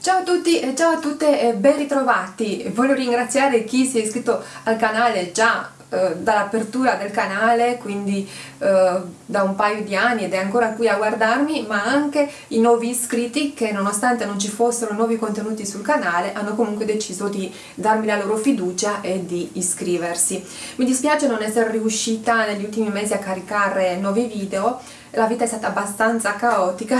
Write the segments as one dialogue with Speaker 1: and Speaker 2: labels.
Speaker 1: Ciao a tutti e ciao a tutte e ben ritrovati! Voglio ringraziare chi si è iscritto al canale già eh, dall'apertura del canale, quindi eh, da un paio di anni ed è ancora qui a guardarmi, ma anche i nuovi iscritti che nonostante non ci fossero nuovi contenuti sul canale hanno comunque deciso di darmi la loro fiducia e di iscriversi. Mi dispiace non essere riuscita negli ultimi mesi a caricare nuovi video, la vita è stata abbastanza caotica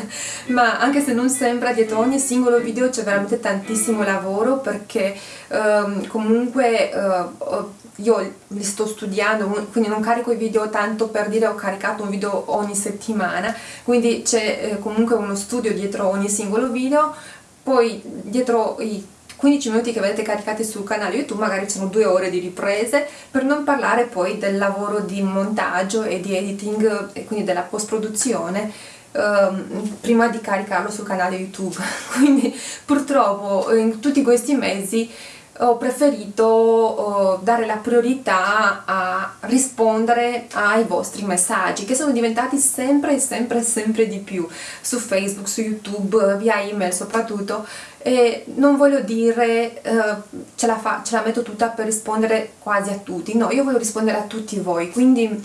Speaker 1: ma anche se non sembra dietro ogni singolo video c'è veramente tantissimo lavoro perché um, comunque uh, io li sto studiando quindi non carico i video tanto per dire ho caricato un video ogni settimana quindi c'è eh, comunque uno studio dietro ogni singolo video poi dietro i 15 minuti che vedete caricati sul canale YouTube magari sono due ore di riprese per non parlare poi del lavoro di montaggio e di editing e quindi della post produzione ehm, prima di caricarlo sul canale YouTube. Quindi purtroppo in tutti questi mesi ho preferito oh, dare la priorità a rispondere ai vostri messaggi che sono diventati sempre e sempre sempre di più su Facebook, su YouTube, via email soprattutto. E non voglio dire eh, ce, la fa, ce la metto tutta per rispondere quasi a tutti, no, io voglio rispondere a tutti voi, quindi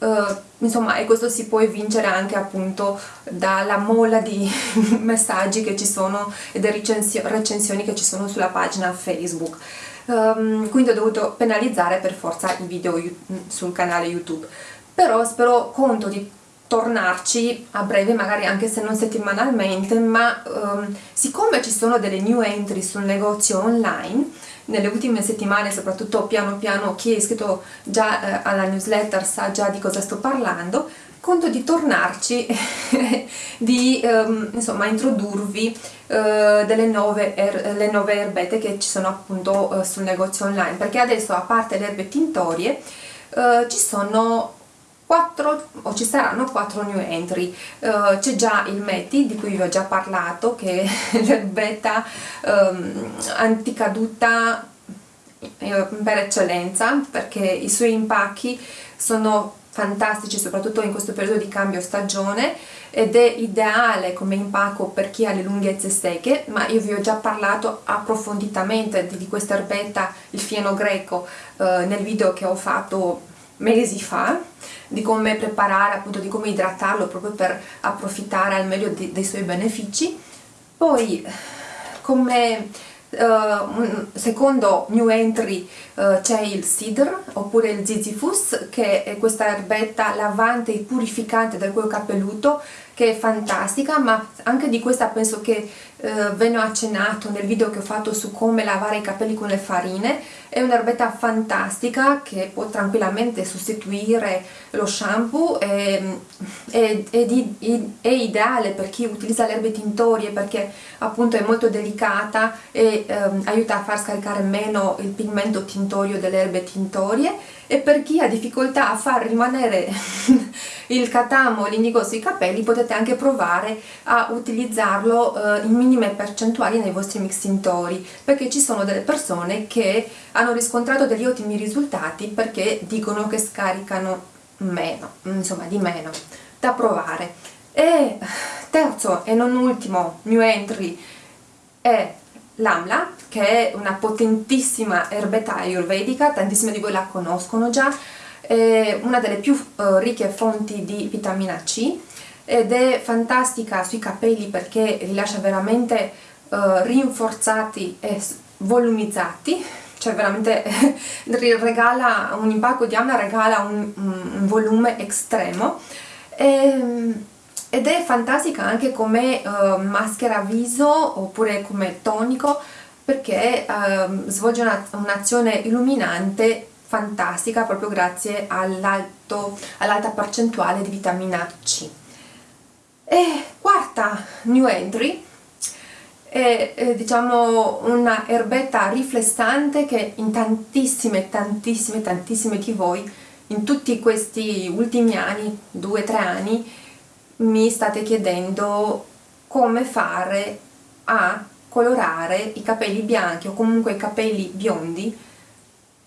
Speaker 1: Uh, insomma e questo si può evincere anche appunto dalla molla di messaggi che ci sono e delle recensioni che ci sono sulla pagina Facebook. Um, quindi ho dovuto penalizzare per forza i video sul canale YouTube. Però spero conto di tornarci a breve, magari anche se non settimanalmente, ma um, siccome ci sono delle new entry sul negozio online, nelle ultime settimane, soprattutto piano piano, chi è iscritto già eh, alla newsletter sa già di cosa sto parlando, conto di tornarci, di um, insomma introdurvi uh, delle nuove, er le nuove erbette che ci sono appunto uh, sul negozio online, perché adesso a parte le erbe tintorie uh, ci sono 4 o ci saranno 4 new entry. Uh, c'è già il Meti di cui vi ho già parlato che è l'erbetta um, anticaduta eh, per eccellenza perché i suoi impacchi sono fantastici soprattutto in questo periodo di cambio stagione ed è ideale come impacco per chi ha le lunghezze secche ma io vi ho già parlato approfonditamente di questa erbetta il fieno greco eh, nel video che ho fatto mesi fa di come preparare, appunto di come idratarlo proprio per approfittare al meglio di, dei suoi benefici. Poi come uh, secondo new entry uh, c'è il Sidr oppure il Zizifus che è questa erbetta lavante e purificante del cuoio capelluto che è fantastica ma anche di questa penso che eh, ve ne ho accennato nel video che ho fatto su come lavare i capelli con le farine è un'erbetta fantastica che può tranquillamente sostituire lo shampoo e, è, è, di, è, ideale per chi utilizza le erbe tintorie perché appunto è molto delicata e ehm, aiuta a far scaricare meno il pigmento tintorio delle erbe tintorie e per chi ha difficoltà a far rimanere il catamo l'indigo sui capelli potete anche provare a utilizzarlo eh, in minime percentuali nei vostri mix tintori perché ci sono delle persone che hanno riscontrato degli ottimi risultati perché dicono che scaricano meno, insomma di meno, da provare. E terzo e non ultimo new entry è l'Amla che è una potentissima erbetta ayurvedica, tantissime di voi la conoscono già, è una delle più uh, ricche fonti di vitamina C ed è fantastica sui capelli perché rilascia veramente uh, rinforzati e volumizzati cioè veramente regala un impacco di Amla regala un, un volume estremo. E, ehm, ed è fantastica anche come uh, maschera viso oppure come tonico perché uh, svolge un'azione un illuminante fantastica proprio grazie all'alta all percentuale di vitamina C. E quarta new entry è, è diciamo una erbetta riflessante che in tantissime tantissime tantissime di voi in tutti questi ultimi anni, due o tre anni, mi state chiedendo come fare a colorare i capelli bianchi o comunque i capelli biondi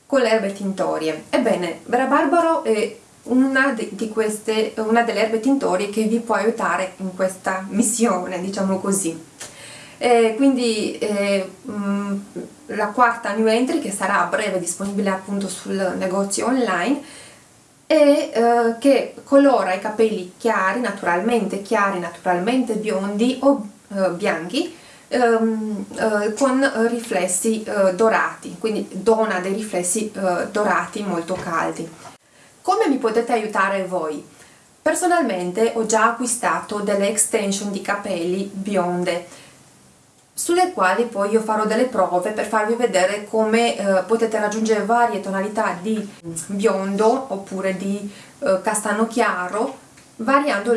Speaker 1: con le erbe tintorie. Ebbene, Vera Barbaro è una, queste, una delle erbe tintorie che vi può aiutare in questa missione, diciamo così. e quindi eh, mh, mm, la quarta new entry che sarà a breve disponibile appunto sul negozio online e eh, che colora i capelli chiari, naturalmente chiari, naturalmente biondi o eh, bianchi ehm, eh, con riflessi eh, dorati, quindi dona dei riflessi eh, dorati molto caldi. Come mi potete aiutare voi? Personalmente ho già acquistato delle extension di capelli bionde sulle quali poi io farò delle prove per farvi vedere come eh, potete raggiungere varie tonalità di biondo oppure di eh, castano chiaro variando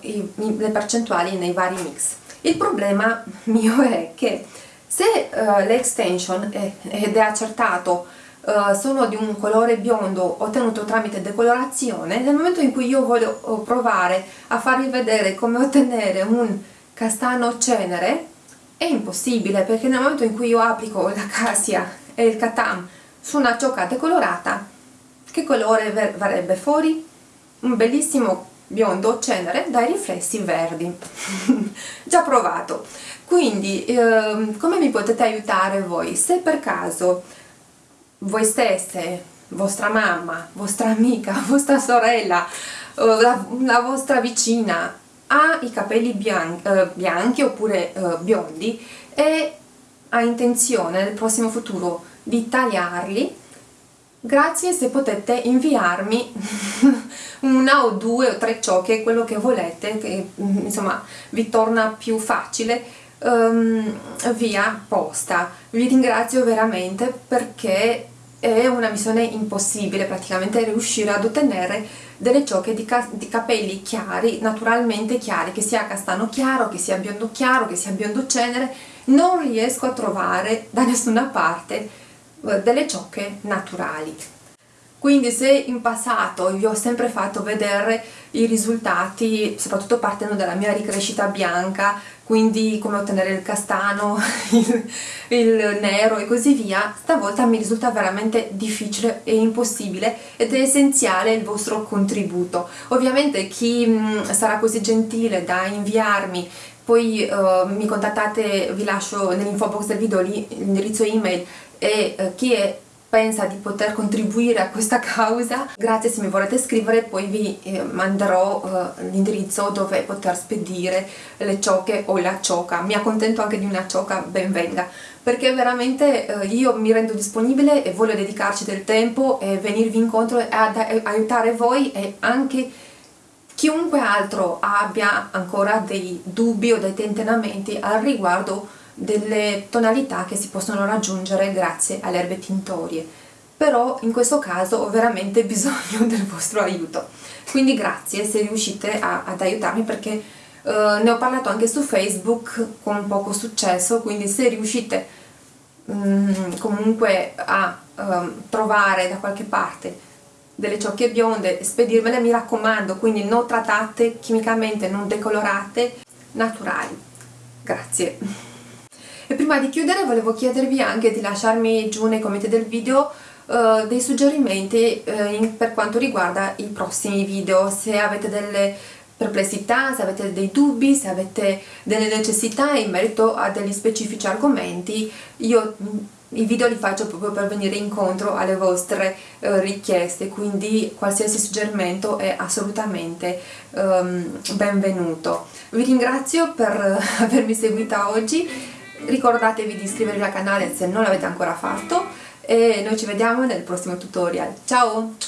Speaker 1: eh, i, le percentuali nei vari mix. Il problema mio è che se eh, le extension è, ed è accertato uh, sono di un colore biondo ottenuto tramite decolorazione, nel momento in cui io voglio provare a farvi vedere come ottenere un castano cenere è impossibile perché nel momento in cui io applico la cassia e il katam su una ciocca decolorata che colore verrebbe fuori? Un bellissimo biondo cenere dai riflessi verdi. Già provato. Quindi ehm, come mi potete aiutare voi? Se per caso voi stesse vostra mamma vostra amica vostra sorella la, la vostra vicina ha i capelli bianchi, eh, bianchi oppure eh, biondi e ha intenzione nel prossimo futuro di tagliarli grazie se potete inviarmi una o due o tre ciocche, quello che volete, che mm, insomma vi torna più facile um, via posta. Vi ringrazio veramente perché è una missione impossibile praticamente riuscire ad ottenere delle ciocche di, ca di, capelli chiari, naturalmente chiari, che sia castano chiaro, che sia biondo chiaro, che sia biondo cenere, non riesco a trovare da nessuna parte eh, delle ciocche naturali. Quindi se in passato vi ho sempre fatto vedere i risultati soprattutto partendo dalla mia ricrescita bianca quindi come ottenere il castano, il, il, nero e così via stavolta mi risulta veramente difficile e impossibile ed è essenziale il vostro contributo. Ovviamente chi mh, sarà così gentile da inviarmi poi uh, mi contattate, vi lascio nell'info box del video l'indirizzo email e uh, chi è pensa di poter contribuire a questa causa grazie se mi volete scrivere poi vi eh, manderò eh, l'indirizzo dove poter spedire le ciocche o la cioca. Mi accontento anche di una cioca ben venga perché veramente eh, io mi rendo disponibile e voglio dedicarci del tempo e venirvi incontro ad aiutare voi e anche chiunque altro abbia ancora dei dubbi o dei tentennamenti al riguardo delle tonalità che si possono raggiungere grazie alle erbe tintorie. Però in questo caso ho veramente bisogno del vostro aiuto. Quindi grazie se riuscite a, ad aiutarmi perché uh, ne ho parlato anche su Facebook con poco successo quindi se riuscite um, comunque a um, trovare da qualche parte delle ciocche bionde spedirmele mi raccomando quindi non trattate chimicamente non decolorate naturali. Grazie e prima di chiudere volevo chiedervi anche di lasciarmi giù nei commenti del video uh, dei suggerimenti uh, in, per quanto riguarda i prossimi video, se avete delle perplessità, se avete dei dubbi, se avete delle necessità in merito a degli specifici argomenti, io i video li faccio proprio per venire incontro alle vostre uh, richieste, quindi qualsiasi suggerimento è assolutamente um, benvenuto. Vi ringrazio per avermi seguita oggi ricordatevi di iscrivervi al canale se non l'avete ancora fatto e noi ci vediamo nel prossimo tutorial. Ciao!